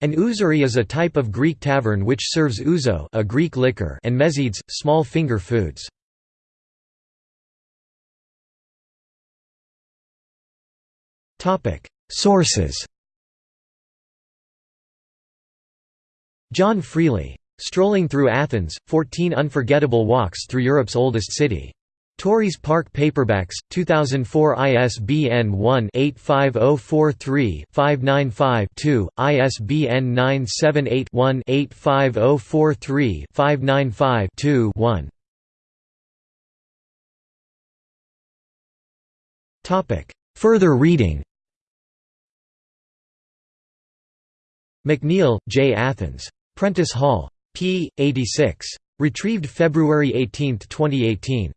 An ouzeri is a type of Greek tavern which serves ouzo a Greek liquor and mezedes, small finger foods. Sources John Freely. Strolling Through Athens, 14 Unforgettable Walks Through Europe's Oldest City. Tauris Parke Paperbacks, 2004 ISBN 1-85043-595-2, ISBN 978-1-85043-595-2 Further reading McNeil, J. Athens. Prentice Hall. p. 86. Retrieved February 18, 2018.